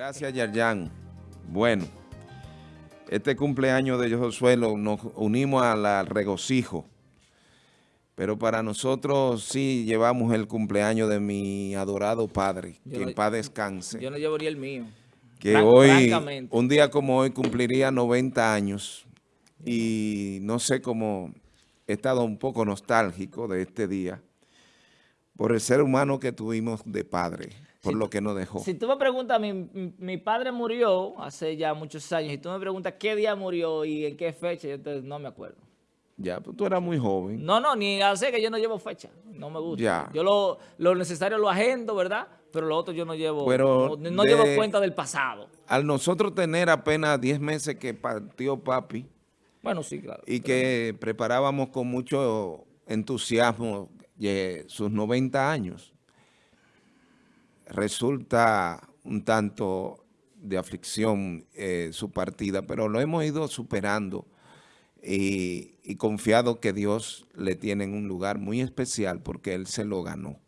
Gracias, Yarjan. Bueno, este cumpleaños de Josué nos unimos al regocijo, pero para nosotros sí llevamos el cumpleaños de mi adorado padre, que en paz descanse. Yo no llevaría el mío. Que hoy, un día como hoy, cumpliría 90 años y no sé cómo he estado un poco nostálgico de este día por el ser humano que tuvimos de padre por lo que nos dejó. Si tú me preguntas, mi, mi, padre murió hace ya muchos años, y tú me preguntas qué día murió y en qué fecha, yo no me acuerdo. Ya, pues tú eras muy joven. No, no, ni hace que yo no llevo fecha, no me gusta. Ya. Yo lo, lo necesario lo agendo, ¿verdad? Pero lo otro yo no llevo, Pero no, llevo cuenta del pasado. Al nosotros tener apenas 10 meses que partió papi. Bueno, sí, claro. Y que preparábamos con mucho entusiasmo sus 90 años resulta un tanto de aflicción eh, su partida, pero lo hemos ido superando y, confiado que Dios le tiene en un lugar muy especial porque Él se lo ganó,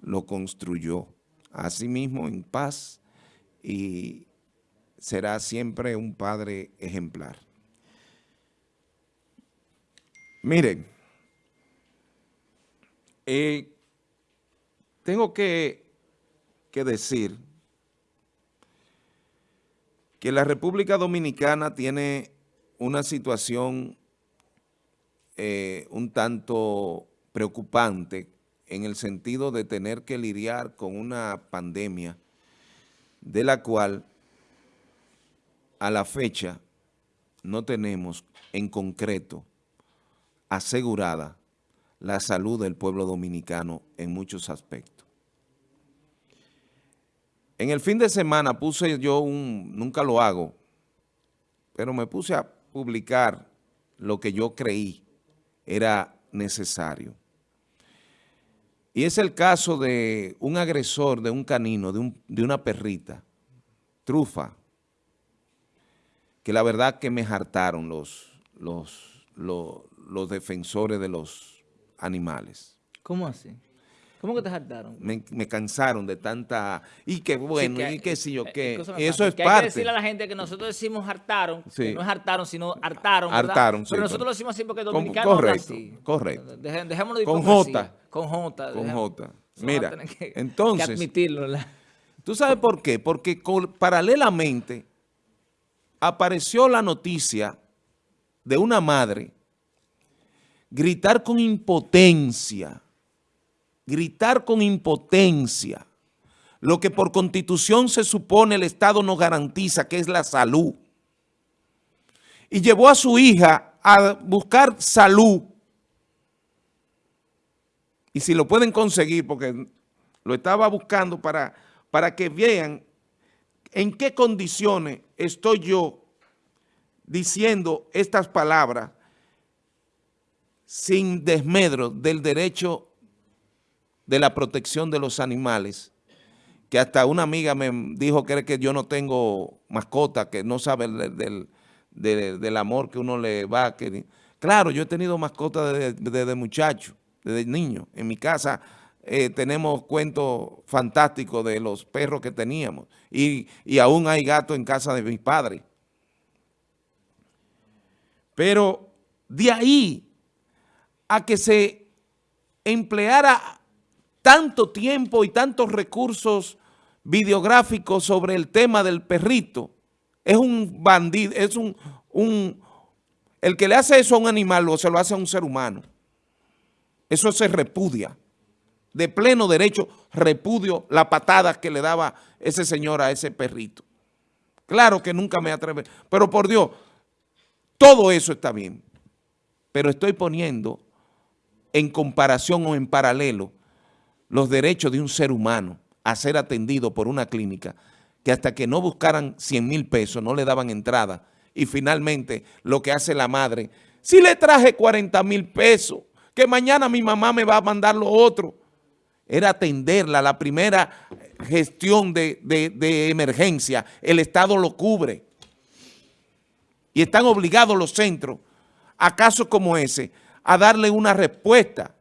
lo construyó a sí mismo en paz y será siempre un padre ejemplar. Miren, eh, tengo que que decir que la República Dominicana tiene una situación eh, un tanto preocupante en el sentido de tener que lidiar con una pandemia de la cual a la fecha no tenemos en concreto asegurada la salud del pueblo dominicano en muchos aspectos. En el fin de semana puse yo un, nunca lo hago, pero me puse a publicar lo que yo creí era necesario. Y es el caso de un agresor de un canino, de, una perrita, trufa, que la verdad que me hartaron los, los, los defensores de los animales. ¿Cómo así? ¿Cómo que te hartaron? Me, cansaron de tanta... Y qué bueno, y qué sí yo, qué. eso es parte. Hay que decirle a la gente que nosotros decimos hartaron, que no es hartaron, sino hartaron, ¿verdad? Hartaron, Pero nosotros lo decimos así porque dominicanos correcto, así. Correcto, Dejémoslo de Con J. Con J. Con J. Mira, entonces... Que admitirlo. ¿Tú sabes por qué? Porque paralelamente apareció la noticia de una madre gritar con impotencia gritar con impotencia, lo que por constitución se supone el Estado no garantiza, que es la salud. Y llevó a su hija a buscar salud. Y si lo pueden conseguir, porque lo estaba buscando para, para que vean en qué condiciones estoy yo diciendo estas palabras sin desmedro del derecho de la protección de los animales, que hasta una amiga me dijo que, que yo no tengo mascota, que no sabe del, del, amor que uno le va. Que, claro, yo he tenido mascota desde, muchacho, desde niño. En mi casa eh, tenemos cuentos fantásticos de los perros que teníamos y, y aún hay gatos en casa de mis padres. Pero de ahí a que se empleara tanto tiempo y tantos recursos videográficos sobre el tema del perrito. Es un bandido, es un, un... El que le hace eso a un animal o se lo hace a un ser humano. Eso se repudia. De pleno derecho repudio la patada que le daba ese señor a ese perrito. Claro que nunca me atreve, pero por Dios, todo eso está bien. Pero estoy poniendo en comparación o en paralelo los derechos de un ser humano a ser atendido por una clínica que hasta que no buscaran 100 mil pesos no le daban entrada. Y finalmente lo que hace la madre, si le traje 40 mil pesos, que mañana mi mamá me va a mandar lo otro, era atenderla, la primera gestión de, de emergencia, el Estado lo cubre. Y están obligados los centros, a casos como ese, a darle una respuesta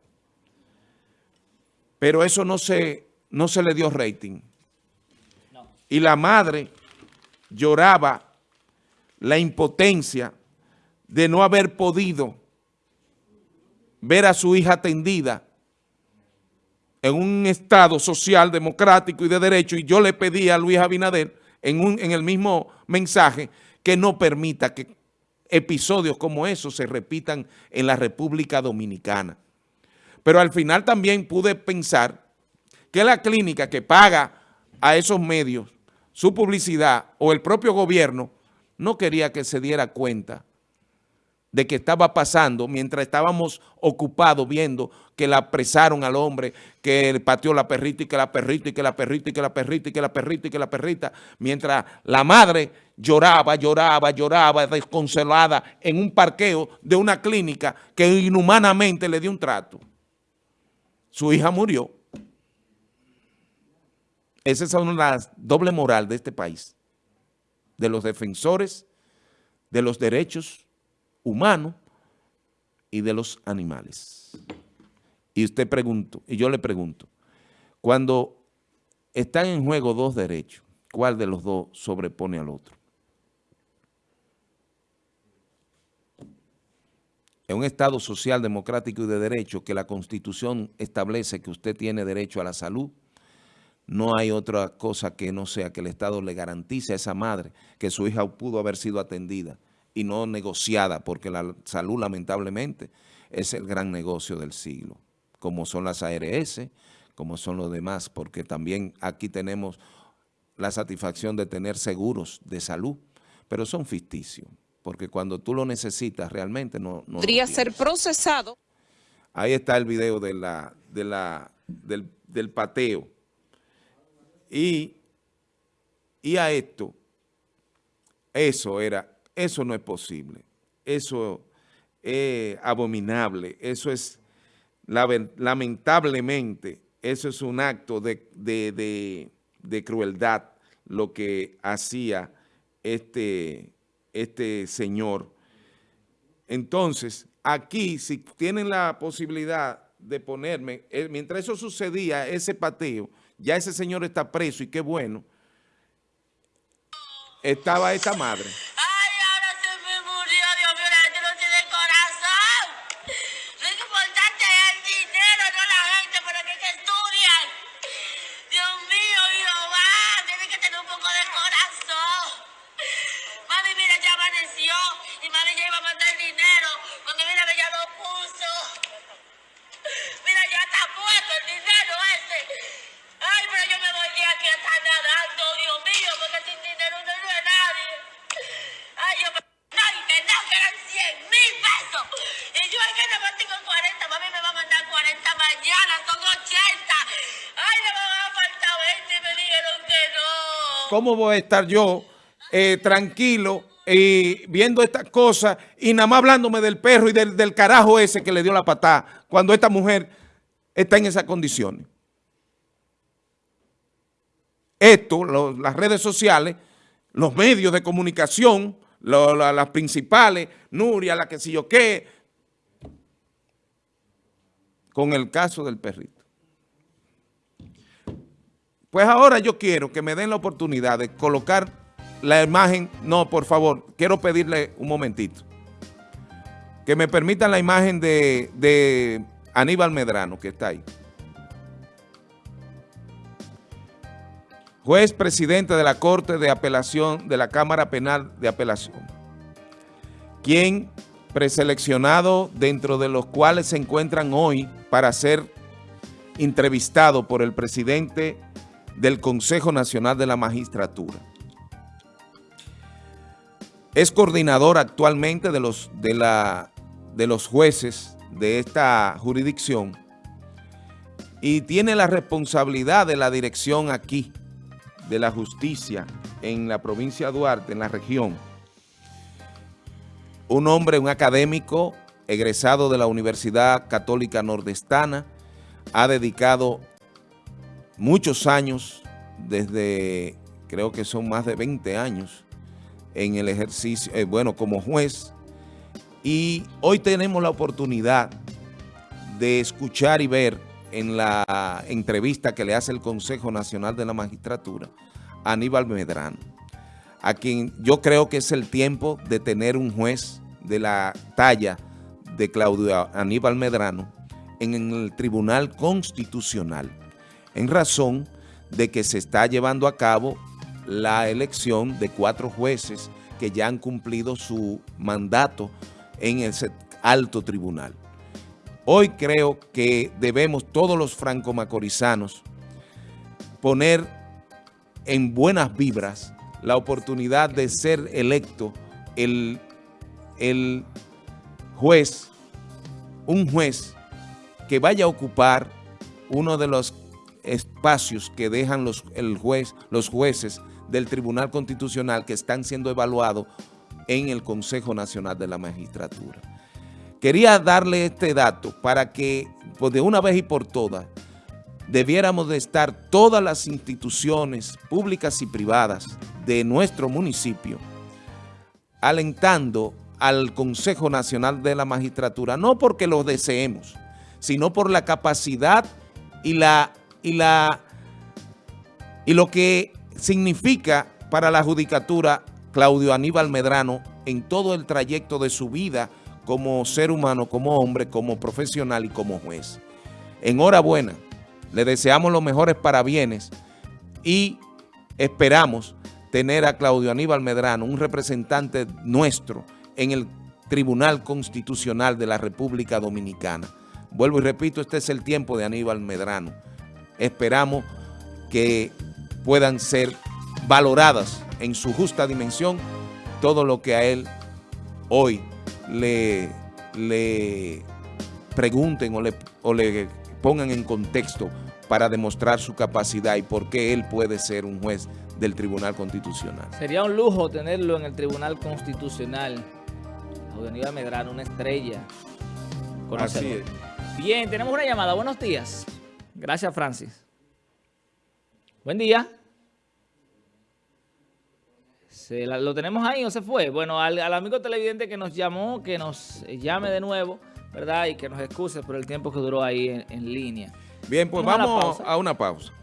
pero eso no se, no se le dio rating. Y la madre lloraba la impotencia de no haber podido ver a su hija atendida en un Estado social, democrático y de derecho, y yo le pedí a Luis Abinader en, un, en el mismo mensaje que no permita que episodios como esos se repitan en la República Dominicana. Pero al final también pude pensar que la clínica que paga a esos medios su publicidad o el propio gobierno no quería que se diera cuenta de que estaba pasando mientras estábamos ocupados viendo que la apresaron al hombre, que pateó la perrita y que la perrita y que la perrita y que la perrita y que la perrita y que la perrita, mientras la madre lloraba, lloraba, lloraba, desconsolada en un parqueo de una clínica que inhumanamente le dio un trato. Su hija murió. Esa es una doble moral de este país, de los defensores de los derechos humanos y de los animales. Y usted pregunto, y yo le pregunto, cuando están en juego dos derechos, ¿cuál de los dos sobrepone al otro? En un Estado social, democrático y de derecho que la Constitución establece que usted tiene derecho a la salud, no hay otra cosa que no sea que el Estado le garantice a esa madre que su hija pudo haber sido atendida y no negociada, porque la salud lamentablemente es el gran negocio del siglo, como son las ARS, como son los demás, porque también aquí tenemos la satisfacción de tener seguros de salud, pero son ficticios, porque cuando tú lo necesitas realmente no... no Podría ser procesado. Ahí está el video de la, de la, del, del pateo. Y, y a esto, eso era eso no es posible. Eso es abominable. Eso es, lamentablemente, eso es un acto de, de, crueldad lo que hacía este, este señor. Entonces, aquí, si tienen la posibilidad de ponerme, eh, mientras eso sucedía, ese pateo, ya ese señor está preso y qué bueno, estaba esta madre. ¿Cómo voy a estar yo eh, tranquilo y viendo estas cosas y nada más hablándome del perro y del, carajo ese que le dio la patada cuando esta mujer está en esas condiciones? Esto, las redes sociales, los medios de comunicación, las principales, Nuria, la que sé yo qué, con el caso del perrito. Pues ahora yo quiero que me den la oportunidad de colocar la imagen. No, por favor, quiero pedirle un momentito. Que me permitan la imagen de, Aníbal Medrano, que está ahí. Juez presidente de la Corte de Apelación de la Cámara Penal de Apelación, quien preseleccionado dentro de los cuales se encuentran hoy para ser entrevistado por el presidente del Consejo Nacional de la Magistratura. Es coordinador actualmente de los, de la, de los jueces de esta jurisdicción y tiene la responsabilidad de la dirección aquí de la justicia en la provincia de Duarte, en la región. Un hombre, un académico, egresado de la Universidad Católica Nordestana, ha dedicado muchos años, desde creo que son más de 20 años en el ejercicio, eh, bueno, como juez. Y hoy tenemos la oportunidad de escuchar y ver en la entrevista que le hace el Consejo Nacional de la Magistratura a Aníbal Medrano. a quien yo creo que es el tiempo de tener un juez de la talla de Claudio Aníbal Medrano en el Tribunal Constitucional, en razón de que se está llevando a cabo la elección de cuatro jueces que ya han cumplido su mandato en ese alto tribunal. Hoy creo que debemos todos los franco-macorizanos poner en buenas vibras la oportunidad de ser electo el, el juez, un juez que vaya a ocupar uno de los espacios que dejan los, el juez, los jueces del Tribunal Constitucional que están siendo evaluados en el Consejo Nacional de la Magistratura. Quería darle este dato para que, pues de una vez y por todas, debiéramos de estar todas las instituciones públicas y privadas de nuestro municipio alentando al Consejo Nacional de la Magistratura, no porque lo deseemos, sino por la capacidad y, la, y, la, y lo que significa para la judicatura Claudio Aníbal Medrano en todo el trayecto de su vida como ser humano, como hombre, como profesional y como juez. Enhorabuena, le deseamos los mejores parabienes y esperamos tener a Claudio Aníbal Medrano, un representante nuestro en el Tribunal Constitucional de la República Dominicana. Vuelvo y repito, este es el tiempo de Aníbal Medrano. Esperamos que puedan ser valoradas en su justa dimensión todo lo que a él hoy le, le pregunten o le, o le pongan en contexto para demostrar su capacidad y por qué él puede ser un juez del Tribunal Constitucional. Sería un lujo tenerlo en el Tribunal Constitucional. Avenida Medrano, una estrella. Así es. Bien, tenemos una llamada. Buenos días. Gracias, Francis. Buen día. ¿Lo tenemos ahí o se fue? Bueno, al, amigo televidente que nos llamó, que nos llame de nuevo, ¿verdad? Y que nos excuse por el tiempo que duró ahí en, línea. Bien, pues vamos, a una pausa.